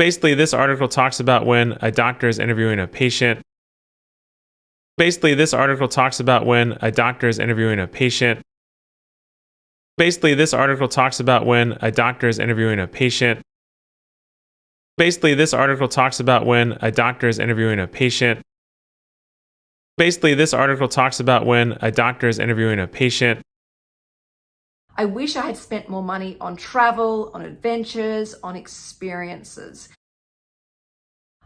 Basically, this article talks about when a doctor is interviewing a patient. Basically, this article talks about when a doctor is interviewing a patient. Basically, this article talks about when a doctor is interviewing a patient. Basically, this article talks about when a doctor is interviewing a patient. Basically, this article talks about when a doctor is interviewing a patient. I wish I had spent more money on travel, on adventures, on experiences.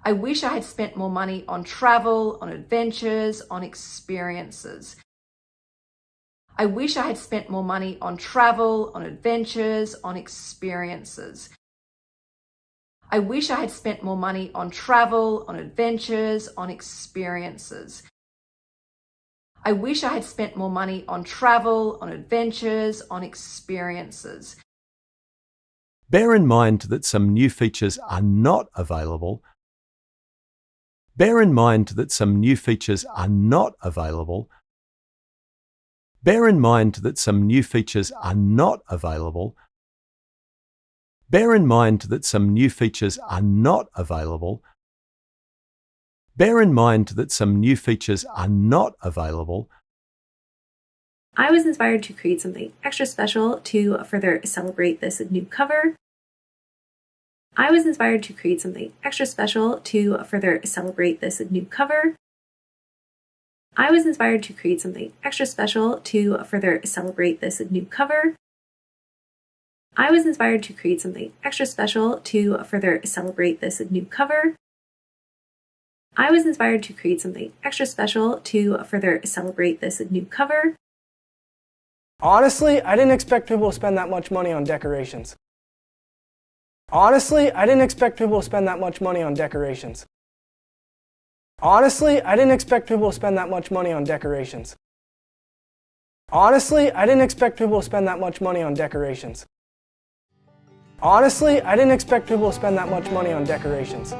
I wish I had spent more money on travel, on adventures, on experiences. I wish I had spent more money on travel, on adventures, on experiences. I wish I had spent more money on travel, on adventures, on experiences. I wish I had spent more money on travel, on adventures, on experiences. Bear in mind that some new features are not available. Bear in mind that some new features are not available. Bear in mind that some new features are not available. Bear in mind that some new features are not available Bear in mind that some new features are not available. I was inspired to create something extra special to further celebrate this new cover. I was inspired to create something extra special to further celebrate this new cover. I was inspired to create something extra special to further celebrate this new cover. I was inspired to create something extra special to further celebrate this new cover. I was inspired to create something extra special to further celebrate this new cover. Honestly, I didn't expect people to spend that much money on decorations. Honestly, I didn't expect people to spend that much money on decorations. Honestly, I didn't expect people to spend that much money on decorations. Honestly, I didn't expect people to spend that much money on decorations. Honestly, I didn't expect people to spend that much money on decorations.